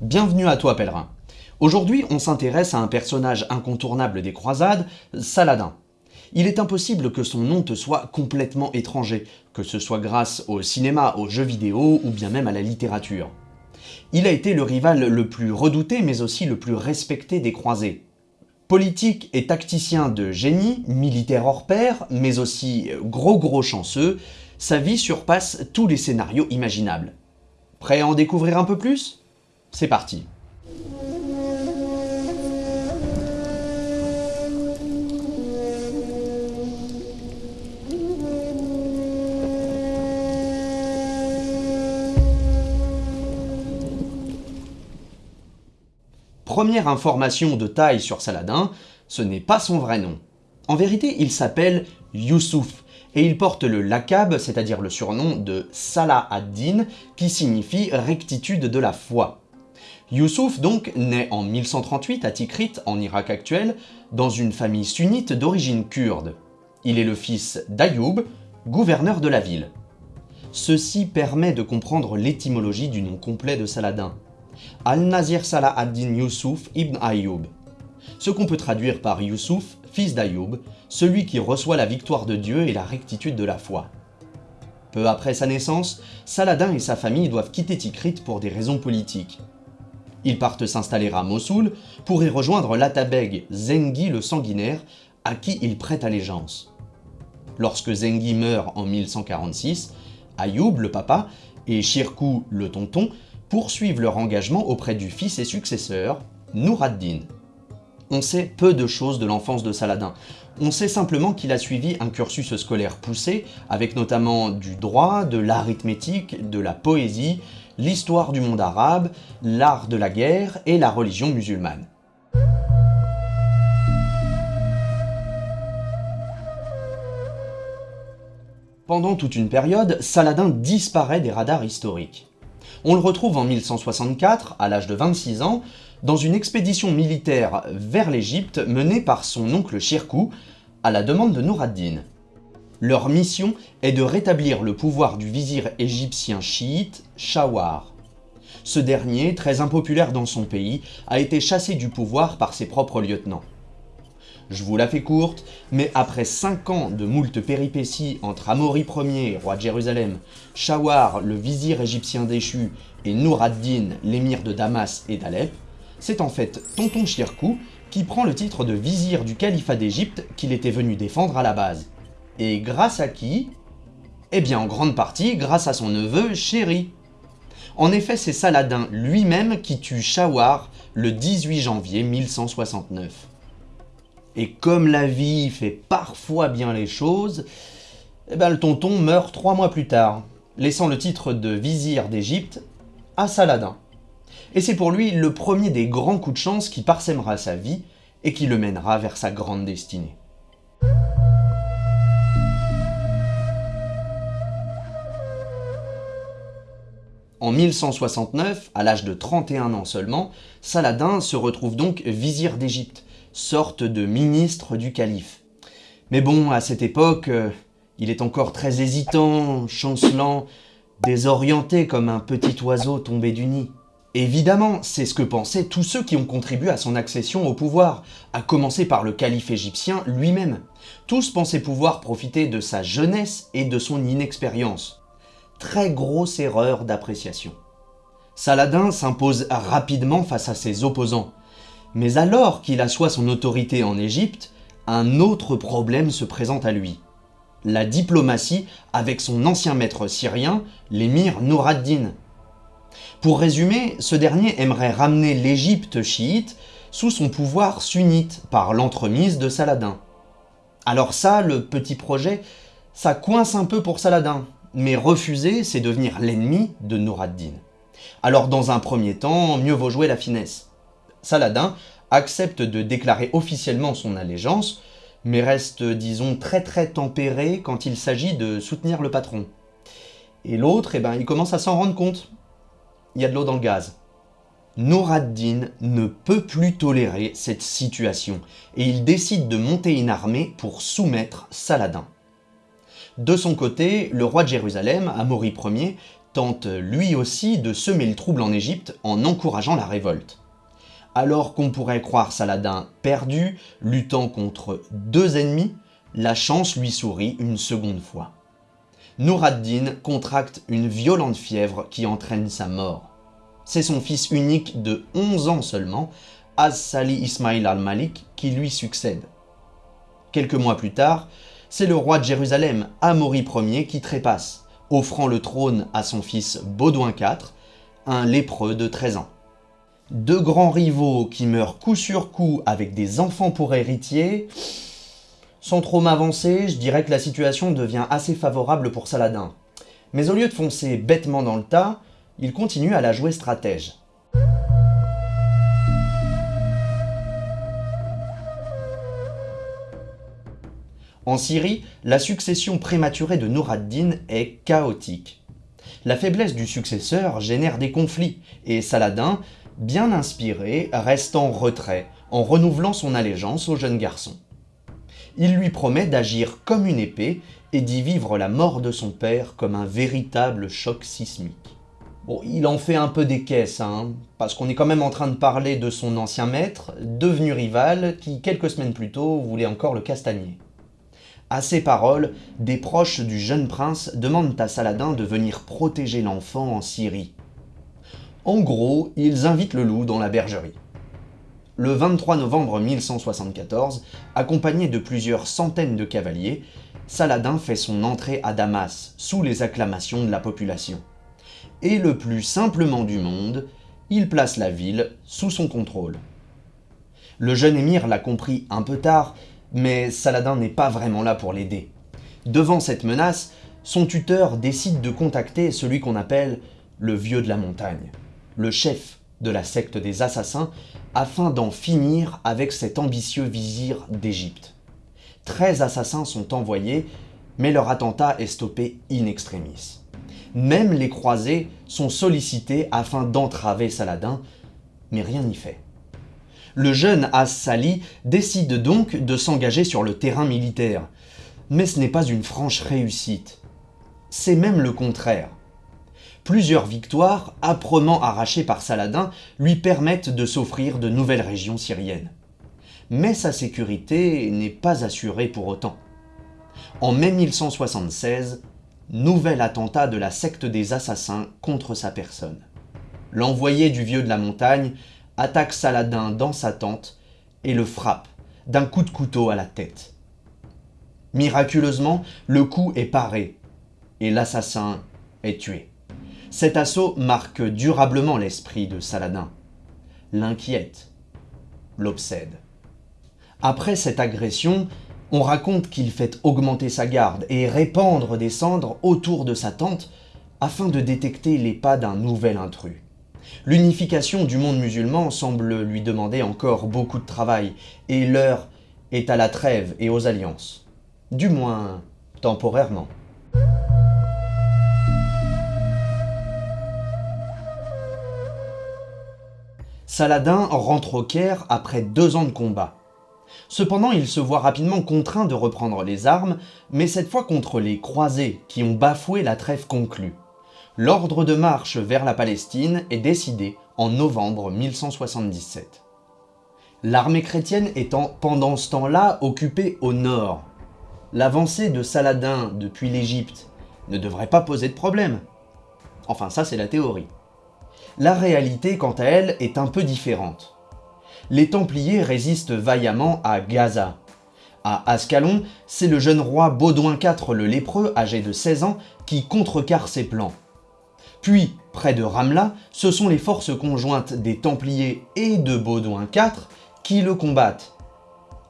Bienvenue à toi pèlerin. Aujourd'hui on s'intéresse à un personnage incontournable des croisades, Saladin. Il est impossible que son nom te soit complètement étranger, que ce soit grâce au cinéma, aux jeux vidéo ou bien même à la littérature. Il a été le rival le plus redouté mais aussi le plus respecté des croisés. Politique et tacticien de génie, militaire hors pair, mais aussi gros gros chanceux, sa vie surpasse tous les scénarios imaginables. Prêt à en découvrir un peu plus? C'est parti Première information de taille sur Saladin, ce n'est pas son vrai nom. En vérité, il s'appelle Youssouf, et il porte le lakab, c'est-à-dire le surnom de Salah ad-Din, qui signifie rectitude de la foi. Youssouf donc naît en 1138 à Tikrit, en Irak actuel, dans une famille sunnite d'origine kurde. Il est le fils d'Ayoub, gouverneur de la ville. Ceci permet de comprendre l'étymologie du nom complet de Saladin. Al-Nazir Salah ad-Din Youssouf ibn Ayoub. Ce qu'on peut traduire par Youssouf, fils d'Ayoub, celui qui reçoit la victoire de Dieu et la rectitude de la foi. Peu après sa naissance, Saladin et sa famille doivent quitter Tikrit pour des raisons politiques. Ils partent s'installer à Mossoul pour y rejoindre l'Atabeg Zengi le sanguinaire, à qui ils prêtent allégeance. Lorsque Zengi meurt en 1146, Ayoub, le papa, et Shirkou, le tonton, poursuivent leur engagement auprès du fils et successeur, Nour ad-Din. On sait peu de choses de l'enfance de Saladin. On sait simplement qu'il a suivi un cursus scolaire poussé, avec notamment du droit, de l'arithmétique, de la poésie, l'histoire du monde arabe, l'art de la guerre et la religion musulmane. Pendant toute une période, Saladin disparaît des radars historiques. On le retrouve en 1164, à l'âge de 26 ans, dans une expédition militaire vers l'Égypte menée par son oncle Shirkou, à la demande de Nour ad-Din. Leur mission est de rétablir le pouvoir du vizir égyptien chiite Shawar. Ce dernier, très impopulaire dans son pays, a été chassé du pouvoir par ses propres lieutenants. Je vous la fais courte, mais après 5 ans de moult péripéties entre Amaury Ier, roi de Jérusalem, Shawar, le vizir égyptien déchu, et Nour ad-Din, l'émir de Damas et d'Alep, c'est en fait Tonton Shirkou qui prend le titre de vizir du califat d'Égypte qu'il était venu défendre à la base. Et grâce à qui Eh bien en grande partie grâce à son neveu Chéri. En effet, c'est Saladin lui-même qui tue Shawar le 18 janvier 1169. Et comme la vie fait parfois bien les choses, eh ben, le tonton meurt trois mois plus tard, laissant le titre de vizir d'Égypte à Saladin. Et c'est pour lui le premier des grands coups de chance qui parsèmera sa vie et qui le mènera vers sa grande destinée. En 1169, à l'âge de 31 ans seulement, Saladin se retrouve donc vizir d'Égypte, sorte de ministre du calife. Mais bon, à cette époque, euh, il est encore très hésitant, chancelant, désorienté comme un petit oiseau tombé du nid. Évidemment, c'est ce que pensaient tous ceux qui ont contribué à son accession au pouvoir, à commencer par le calife égyptien lui-même. Tous pensaient pouvoir profiter de sa jeunesse et de son inexpérience très grosse erreur d'appréciation. Saladin s'impose rapidement face à ses opposants, mais alors qu'il assoit son autorité en Égypte, un autre problème se présente à lui. La diplomatie avec son ancien maître syrien, l'émir Nour ad-Din. Pour résumer, ce dernier aimerait ramener l'Égypte chiite sous son pouvoir sunnite par l'entremise de Saladin. Alors ça, le petit projet, ça coince un peu pour Saladin, mais refuser, c'est devenir l'ennemi de Nour ad-Din. Alors dans un premier temps, mieux vaut jouer la finesse. Saladin accepte de déclarer officiellement son allégeance, mais reste, disons, très très tempéré quand il s'agit de soutenir le patron. Et l'autre, eh ben, il commence à s'en rendre compte. Il y a de l'eau dans le gaz. Nour ad-Din ne peut plus tolérer cette situation, et il décide de monter une armée pour soumettre Saladin. De son côté, le roi de Jérusalem, Amaury Ier, tente lui aussi de semer le trouble en Égypte en encourageant la révolte. Alors qu'on pourrait croire Saladin perdu, luttant contre deux ennemis, la chance lui sourit une seconde fois. Nour ad-Din contracte une violente fièvre qui entraîne sa mort. C'est son fils unique de 11 ans seulement, Az-Sali Ismail al-Malik, qui lui succède. Quelques mois plus tard, c'est le roi de Jérusalem, Amaury Ier, qui trépasse, offrant le trône à son fils Baudouin IV, un lépreux de 13 ans. Deux grands rivaux qui meurent coup sur coup avec des enfants pour héritiers, sans trop m'avancer, je dirais que la situation devient assez favorable pour Saladin. Mais au lieu de foncer bêtement dans le tas, il continue à la jouer stratège. En Syrie, la succession prématurée de Nour ad-Din est chaotique. La faiblesse du successeur génère des conflits, et Saladin, bien inspiré, reste en retrait, en renouvelant son allégeance au jeune garçon il lui promet d'agir comme une épée et d'y vivre la mort de son père comme un véritable choc sismique. Bon, il en fait un peu des caisses, hein, parce qu'on est quand même en train de parler de son ancien maître, devenu rival, qui quelques semaines plus tôt voulait encore le castagner. À ces paroles, des proches du jeune prince demandent à Saladin de venir protéger l'enfant en Syrie. En gros, ils invitent le loup dans la bergerie le 23 novembre 1174, accompagné de plusieurs centaines de cavaliers, Saladin fait son entrée à Damas, sous les acclamations de la population. Et le plus simplement du monde, il place la ville sous son contrôle. Le jeune émir l'a compris un peu tard, mais Saladin n'est pas vraiment là pour l'aider. Devant cette menace, son tuteur décide de contacter celui qu'on appelle le Vieux de la Montagne, le chef de la secte des assassins afin d'en finir avec cet ambitieux vizir d'Égypte. Treize assassins sont envoyés, mais leur attentat est stoppé in extremis. Même les croisés sont sollicités afin d'entraver Saladin, mais rien n'y fait. Le jeune As-Sali décide donc de s'engager sur le terrain militaire, mais ce n'est pas une franche réussite. C'est même le contraire. Plusieurs victoires, âprement arrachées par Saladin, lui permettent de s'offrir de nouvelles régions syriennes. Mais sa sécurité n'est pas assurée pour autant. En mai 1176, nouvel attentat de la secte des assassins contre sa personne. L'envoyé du vieux de la montagne attaque Saladin dans sa tente et le frappe d'un coup de couteau à la tête. Miraculeusement, le coup est paré et l'assassin est tué. Cet assaut marque durablement l'esprit de Saladin, l'inquiète, l'obsède. Après cette agression, on raconte qu'il fait augmenter sa garde et répandre des cendres autour de sa tente afin de détecter les pas d'un nouvel intrus. L'unification du monde musulman semble lui demander encore beaucoup de travail, et l'heure est à la trêve et aux alliances. Du moins, temporairement. Saladin rentre au Caire après deux ans de combat. Cependant, il se voit rapidement contraint de reprendre les armes, mais cette fois contre les croisés qui ont bafoué la trêve conclue. L'ordre de marche vers la Palestine est décidé en novembre 1177. L'armée chrétienne étant pendant ce temps-là occupée au nord. L'avancée de Saladin depuis l'Égypte ne devrait pas poser de problème. Enfin ça c'est la théorie. La réalité, quant à elle, est un peu différente. Les Templiers résistent vaillamment à Gaza. À Ascalon, c'est le jeune roi Baudouin IV le lépreux, âgé de 16 ans, qui contrecarre ses plans. Puis, près de Ramla, ce sont les forces conjointes des Templiers et de Baudouin IV qui le combattent.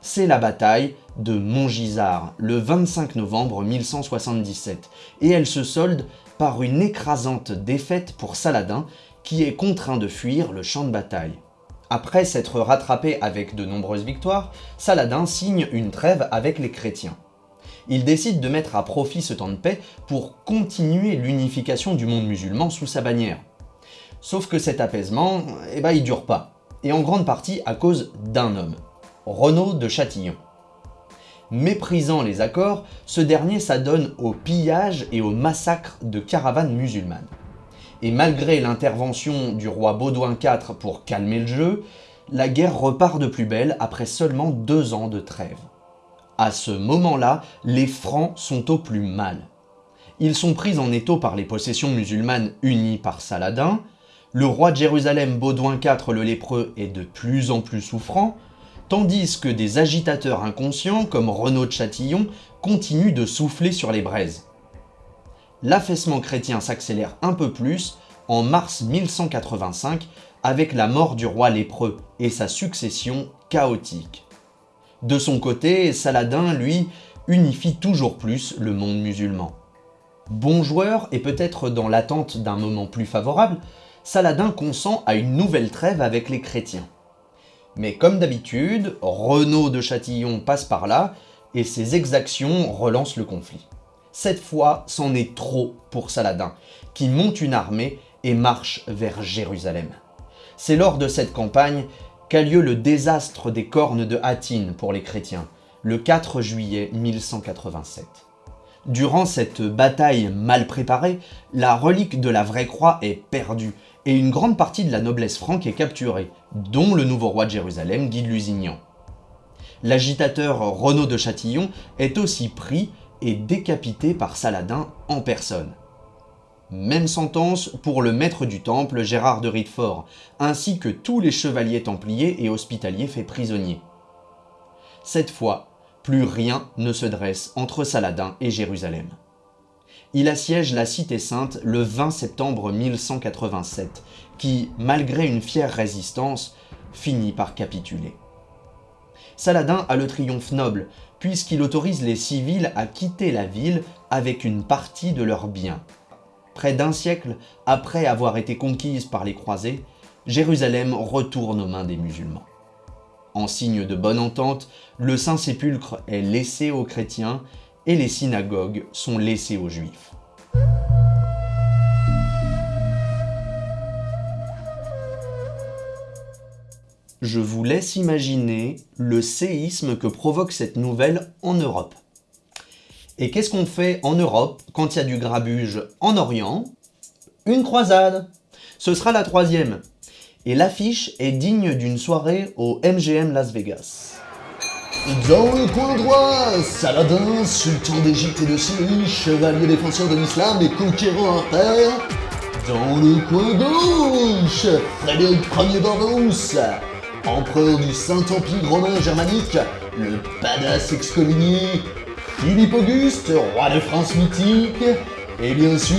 C'est la bataille de Montgisard, le 25 novembre 1177, et elle se solde par une écrasante défaite pour Saladin, qui est contraint de fuir le champ de bataille. Après s'être rattrapé avec de nombreuses victoires, Saladin signe une trêve avec les chrétiens. Il décide de mettre à profit ce temps de paix pour continuer l'unification du monde musulman sous sa bannière. Sauf que cet apaisement, eh ben, il dure pas, et en grande partie à cause d'un homme, Renaud de Châtillon. Méprisant les accords, ce dernier s'adonne au pillage et au massacre de caravanes musulmanes. et malgré l'intervention du roi Baudouin IV pour calmer le jeu, la guerre repart de plus belle après seulement deux ans de trêve. À ce moment-là, les Francs sont au plus mal. Ils sont pris en étau par les possessions musulmanes unies par Saladin, le roi de Jérusalem Baudouin IV le lépreux est de plus en plus souffrant, tandis que des agitateurs inconscients comme Renaud de Châtillon continuent de souffler sur les braises. L'affaissement chrétien s'accélère un peu plus en mars 1185 avec la mort du roi lépreux et sa succession chaotique. De son côté, Saladin, lui, unifie toujours plus le monde musulman. Bon joueur et peut-être dans l'attente d'un moment plus favorable, Saladin consent à une nouvelle trêve avec les chrétiens. Mais comme d'habitude, Renaud de Châtillon passe par là et ses exactions relancent le conflit. Cette fois, c'en est trop pour Saladin, qui monte une armée et marche vers Jérusalem. C'est lors de cette campagne qu'a lieu le désastre des cornes de Hattin pour les chrétiens, le 4 juillet 1187. Durant cette bataille mal préparée, la relique de la vraie croix est perdue et une grande partie de la noblesse franque est capturée, dont le nouveau roi de Jérusalem, Guy de Lusignan. L'agitateur Renaud de Châtillon est aussi pris et décapité par Saladin en personne. Même sentence pour le maître du temple Gérard de Ritefort, ainsi que tous les chevaliers templiers et hospitaliers faits prisonniers. Cette fois, plus rien ne se dresse entre Saladin et Jérusalem il assiège la Cité Sainte le 20 septembre 1187, qui, malgré une fière résistance, finit par capituler. Saladin a le triomphe noble, puisqu'il autorise les civils à quitter la ville avec une partie de leurs biens. Près d'un siècle après avoir été conquise par les croisés, Jérusalem retourne aux mains des musulmans. En signe de bonne entente, le Saint-Sépulcre est laissé aux chrétiens et les synagogues sont laissées aux juifs. Je vous laisse imaginer le séisme que provoque cette nouvelle en Europe. Et qu'est-ce qu'on fait en Europe quand il y a du grabuge en Orient? Une croisade Ce sera la troisième. Et l'affiche est digne d'une soirée au MGM Las Vegas. Dans le coin droit, Saladin, sultan d'Égypte et de Syrie, chevalier défenseur de l'islam et conquérant terre. Dans le coin gauche, Frédéric Ier Barberousse, empereur du Saint-Empire romain germanique, le badass excommunié, Philippe Auguste, roi de France mythique, et bien sûr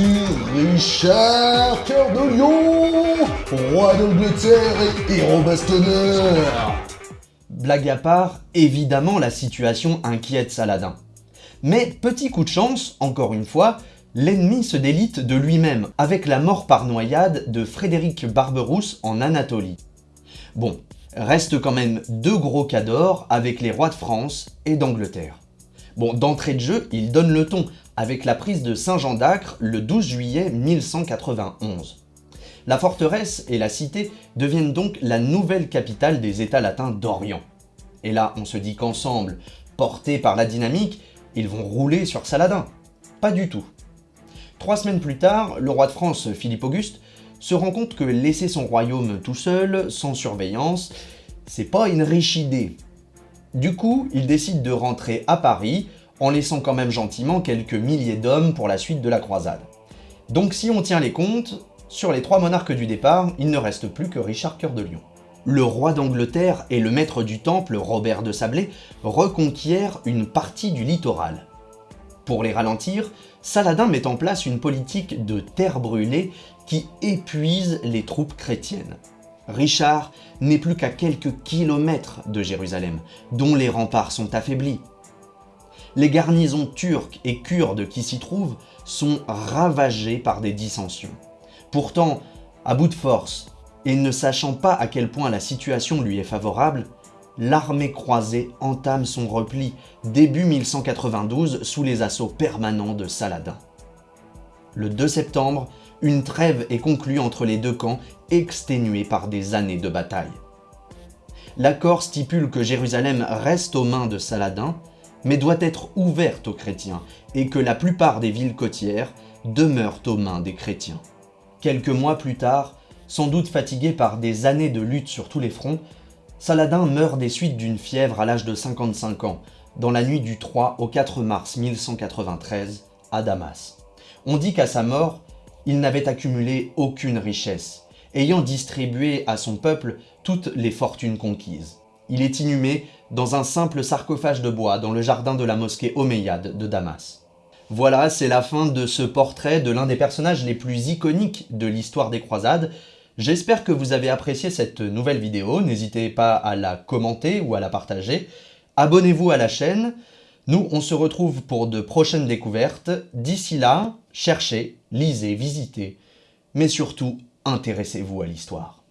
Richard Cœur de Lion, roi d'Angleterre et héros bastonneur. Blague à part, évidemment la situation inquiète Saladin. Mais petit coup de chance, encore une fois, l'ennemi se délite de lui-même avec la mort par noyade de Frédéric Barberousse en Anatolie. Bon, reste quand même deux gros cas d'or avec les rois de France et d'Angleterre. Bon, d'entrée de jeu, il donne le ton avec la prise de Saint-Jean d'Acre le 12 juillet 1191. La forteresse et la cité deviennent donc la nouvelle capitale des États latins d'Orient. Et là, on se dit qu'ensemble, portés par la dynamique, ils vont rouler sur Saladin. Pas du tout. Trois semaines plus tard, le roi de France, Philippe Auguste, se rend compte que laisser son royaume tout seul, sans surveillance, c'est pas une riche idée. Du coup, il décide de rentrer à Paris, en laissant quand même gentiment quelques milliers d'hommes pour la suite de la croisade. Donc si on tient les comptes, sur les trois monarques du départ, il ne reste plus que Richard Cœur de Lion. Le roi d'Angleterre et le maître du temple, Robert de Sablé, reconquièrent une partie du littoral. Pour les ralentir, Saladin met en place une politique de terre brûlée qui épuise les troupes chrétiennes. Richard n'est plus qu'à quelques kilomètres de Jérusalem, dont les remparts sont affaiblis. Les garnisons turques et kurdes qui s'y trouvent sont ravagées par des dissensions. Pourtant, à bout de force, et ne sachant pas à quel point la situation lui est favorable, l'armée croisée entame son repli début 1192 sous les assauts permanents de Saladin. Le 2 septembre, une trêve est conclue entre les deux camps, exténués par des années de bataille. L'accord stipule que Jérusalem reste aux mains de Saladin, mais doit être ouverte aux chrétiens, et que la plupart des villes côtières demeurent aux mains des chrétiens. Quelques mois plus tard, sans doute fatigué par des années de lutte sur tous les fronts, Saladin meurt des suites d'une fièvre à l'âge de 55 ans, dans la nuit du 3 au 4 mars 1193, à Damas. On dit qu'à sa mort, il n'avait accumulé aucune richesse, ayant distribué à son peuple toutes les fortunes conquises. Il est inhumé dans un simple sarcophage de bois dans le jardin de la mosquée Omeyyade de Damas. Voilà, c'est la fin de ce portrait de l'un des personnages les plus iconiques de l'histoire des croisades, J'espère que vous avez apprécié cette nouvelle vidéo, n'hésitez pas à la commenter ou à la partager. Abonnez-vous à la chaîne, nous on se retrouve pour de prochaines découvertes. D'ici là, cherchez, lisez, visitez, mais surtout intéressez-vous à l'histoire.